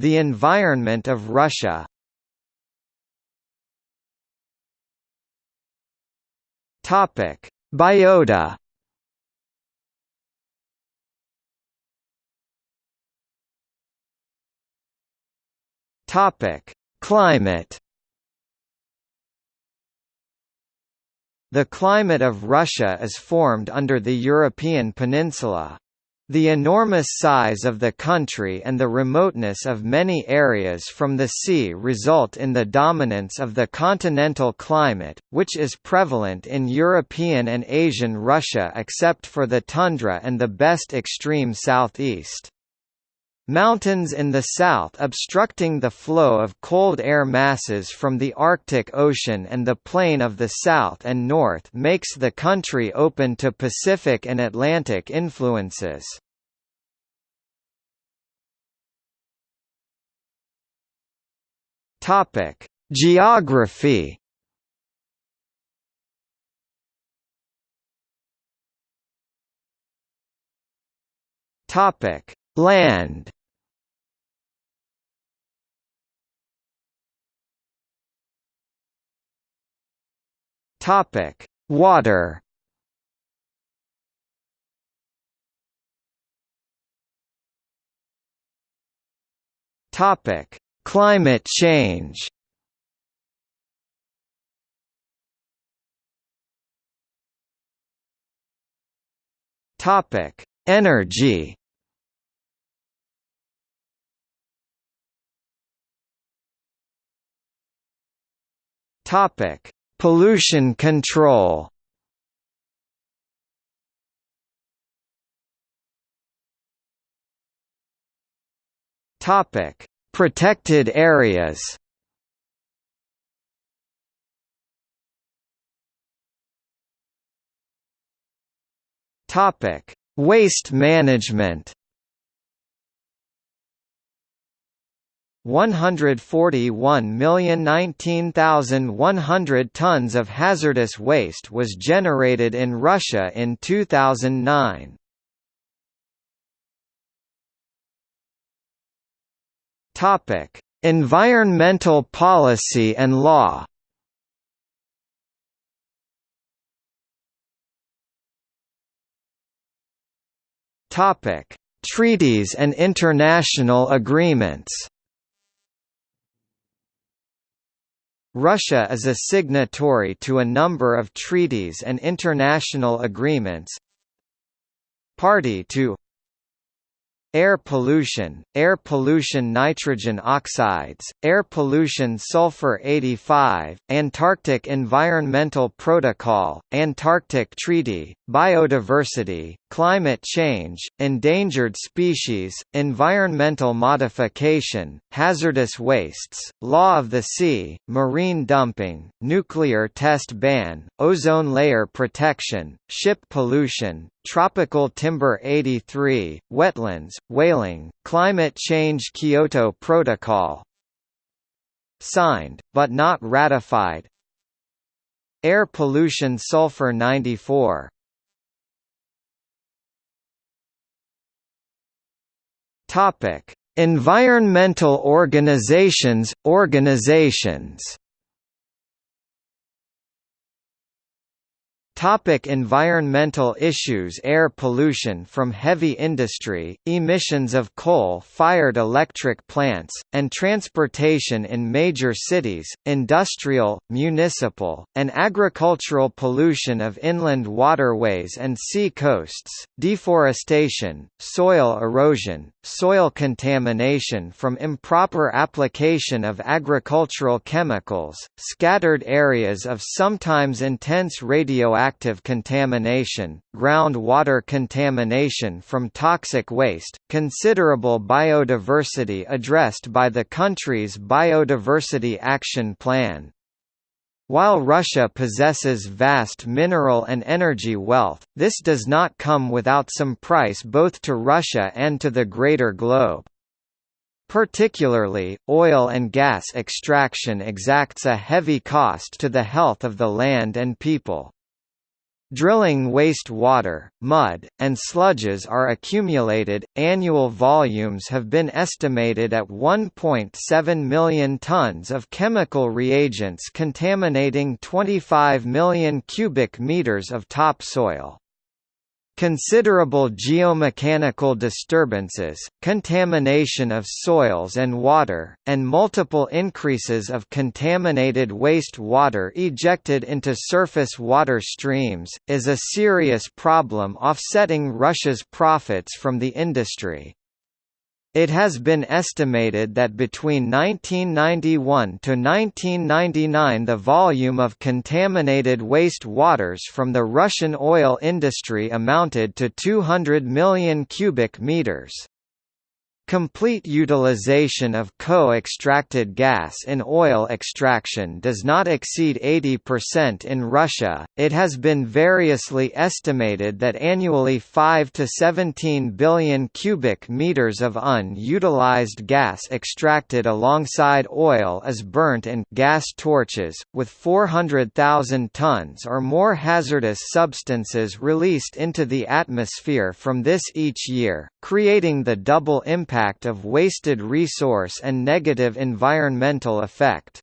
The environment of Russia Topic: Biota. Topic: Climate. The climate of Russia is formed under the European peninsula. The enormous size of the country and the remoteness of many areas from the sea result in the dominance of the continental climate, which is prevalent in European and Asian Russia except for the tundra and the best extreme southeast. Mountains in the south obstructing the flow of cold air masses from the Arctic Ocean and the plain of the south and north makes the country open to Pacific and Atlantic influences. Geography. Topic: Land. Topic: Water. Topic: Climate change. Topic: Energy. Topic: Pollution control Topic: Protected areas. Topic: Waste management. 141,019,100 tons of hazardous waste was generated in Russia in 2009. Topic: Environmental policy and law. Topic: Treaties and international agreements. Russia is a signatory to a number of treaties and international agreements. Party to Air pollution, air pollution nitrogen oxides, air pollution sulfur 85, Antarctic Environmental Protocol, Antarctic Treaty, biodiversity, climate change, endangered species, environmental modification, hazardous wastes, law of the sea, marine dumping, nuclear test ban, ozone layer protection, ship pollution, Tropical Timber 83, Wetlands, Whaling, Climate Change Kyoto Protocol. Signed, but not ratified. Air Pollution Sulfur 94 Topic: Environmental organizations organizations Topic environmental issues Air pollution from heavy industry, emissions of coal-fired electric plants, and transportation in major cities, industrial, municipal, and agricultural pollution of inland waterways and sea coasts, deforestation, soil erosion, soil contamination from improper application of agricultural chemicals, scattered areas of sometimes intense radioactive radioactive contamination, groundwater contamination from toxic waste, considerable biodiversity addressed by the country's Biodiversity Action Plan. While Russia possesses vast mineral and energy wealth, this does not come without some price both to Russia and to the greater globe. Particularly, oil and gas extraction exacts a heavy cost to the health of the land and people. Drilling wastewater, mud, and sludges are accumulated. Annual volumes have been estimated at 1.7 million tons of chemical reagents contaminating 25 million cubic meters of topsoil. Considerable geomechanical disturbances, contamination of soils and water, and multiple increases of contaminated waste water ejected into surface water streams, is a serious problem offsetting Russia's profits from the industry. It has been estimated that between 1991 to 1999 the volume of contaminated waste waters from the Russian oil industry amounted to 200 million cubic meters. Complete utilization of co-extracted gas in oil extraction does not exceed 80% in Russia. It has been variously estimated that annually 5 to 17 billion cubic meters of unutilized gas extracted alongside oil is burnt in gas torches, with 400,000 tons or more hazardous substances released into the atmosphere from this each year, creating the double impact impact of wasted resource and negative environmental effect.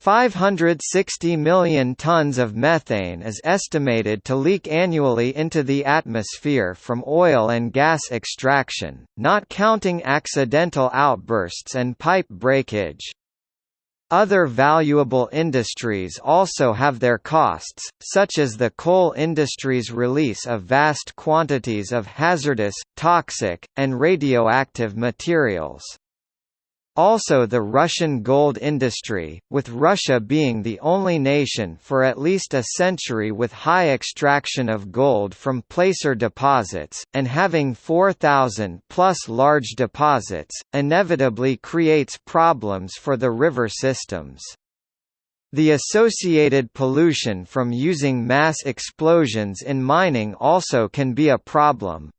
560 million tons of methane is estimated to leak annually into the atmosphere from oil and gas extraction, not counting accidental outbursts and pipe breakage. Other valuable industries also have their costs, such as the coal industry's release of vast quantities of hazardous, toxic, and radioactive materials. Also the Russian gold industry, with Russia being the only nation for at least a century with high extraction of gold from placer deposits, and having 4,000 plus large deposits, inevitably creates problems for the river systems. The associated pollution from using mass explosions in mining also can be a problem,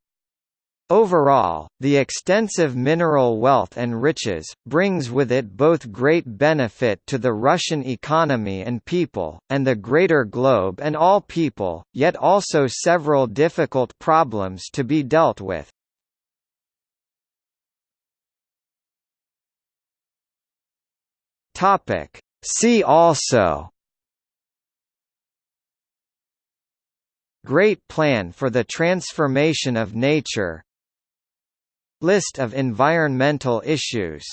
Overall, the extensive mineral wealth and riches, brings with it both great benefit to the Russian economy and people, and the greater globe and all people, yet also several difficult problems to be dealt with. See also Great Plan for the Transformation of Nature List of environmental issues